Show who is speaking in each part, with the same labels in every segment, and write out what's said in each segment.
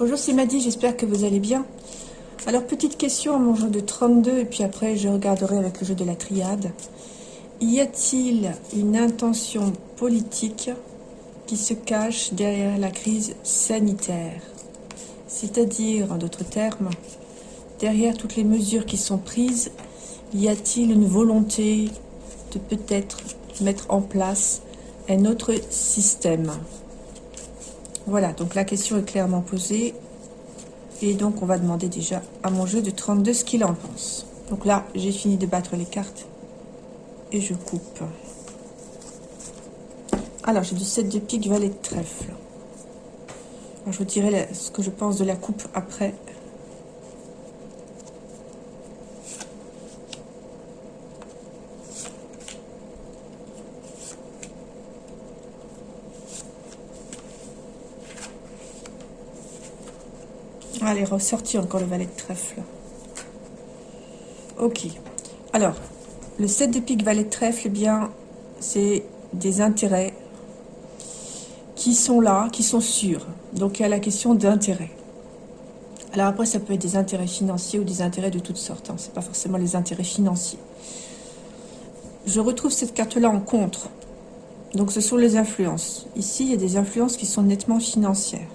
Speaker 1: Bonjour, c'est Maddy, j'espère que vous allez bien. Alors, petite question à mon jeu de 32, et puis après, je regarderai avec le jeu de la triade. Y a-t-il une intention politique qui se cache derrière la crise sanitaire? C'est-à-dire, en d'autres termes, derrière toutes les mesures qui sont prises, y a-t-il une volonté de peut-être mettre en place un autre système? Voilà, donc la question est clairement posée. Et donc, on va demander déjà à mon jeu de 32 ce qu'il en pense. Donc là, j'ai fini de battre les cartes. Et je coupe. Alors, j'ai du 7 de pique, valet de trèfle. je vous dirai ce que je pense de la coupe après. Allez, ressorti encore le valet de trèfle. Ok. Alors, le 7 de pique, valet de trèfle, eh bien, c'est des intérêts qui sont là, qui sont sûrs. Donc, il y a la question d'intérêt. Alors après, ça peut être des intérêts financiers ou des intérêts de toutes sortes. Hein. Ce n'est pas forcément les intérêts financiers. Je retrouve cette carte-là en contre. Donc, ce sont les influences. Ici, il y a des influences qui sont nettement financières.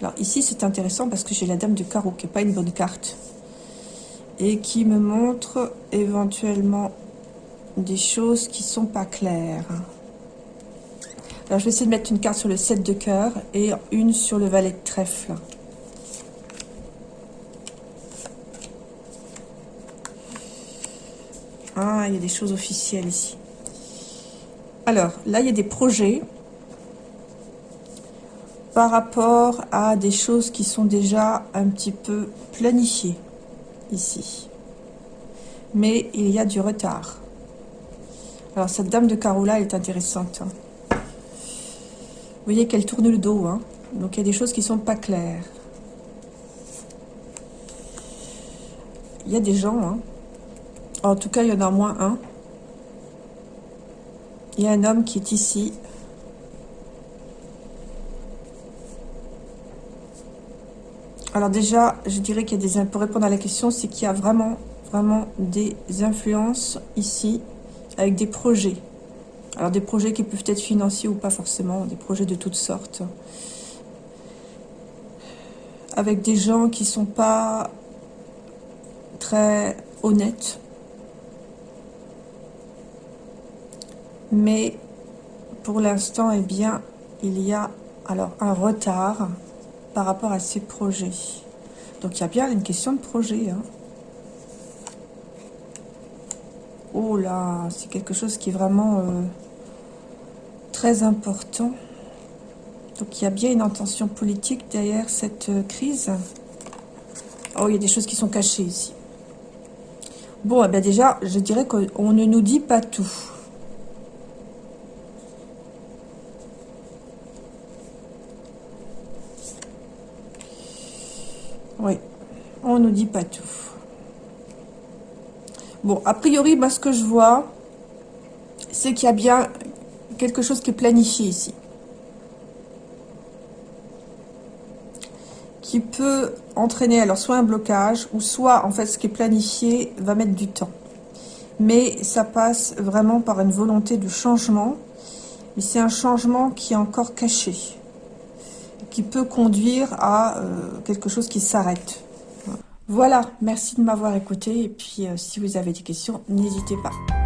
Speaker 1: Alors ici, c'est intéressant parce que j'ai la dame de carreau, qui n'est pas une bonne carte. Et qui me montre éventuellement des choses qui sont pas claires. Alors je vais essayer de mettre une carte sur le 7 de cœur et une sur le valet de trèfle. Ah, il y a des choses officielles ici. Alors, là, il y a des projets par rapport à des choses qui sont déjà un petit peu planifiées ici. Mais il y a du retard. Alors cette dame de là est intéressante. Hein. Vous voyez qu'elle tourne le dos. Hein. Donc il y a des choses qui sont pas claires. Il y a des gens. Hein. En tout cas, il y en a moins un. Il y a un homme qui est ici Alors déjà, je dirais qu'il y a des... Pour répondre à la question, c'est qu'il y a vraiment, vraiment des influences ici avec des projets. Alors des projets qui peuvent être financiers ou pas forcément, des projets de toutes sortes. Avec des gens qui sont pas très honnêtes. Mais pour l'instant, eh bien, il y a alors un retard par rapport à ces projets. Donc il y a bien une question de projet. Hein. Oh là, c'est quelque chose qui est vraiment euh, très important. Donc il y a bien une intention politique derrière cette euh, crise. Oh, il y a des choses qui sont cachées ici. Bon, eh déjà, je dirais qu'on ne nous dit pas tout. On nous dit pas tout. Bon, a priori, moi, ce que je vois, c'est qu'il y a bien quelque chose qui est planifié ici. Qui peut entraîner alors soit un blocage, ou soit, en fait, ce qui est planifié va mettre du temps. Mais ça passe vraiment par une volonté de changement. Mais c'est un changement qui est encore caché qui peut conduire à euh, quelque chose qui s'arrête. Voilà, merci de m'avoir écouté et puis euh, si vous avez des questions, n'hésitez pas.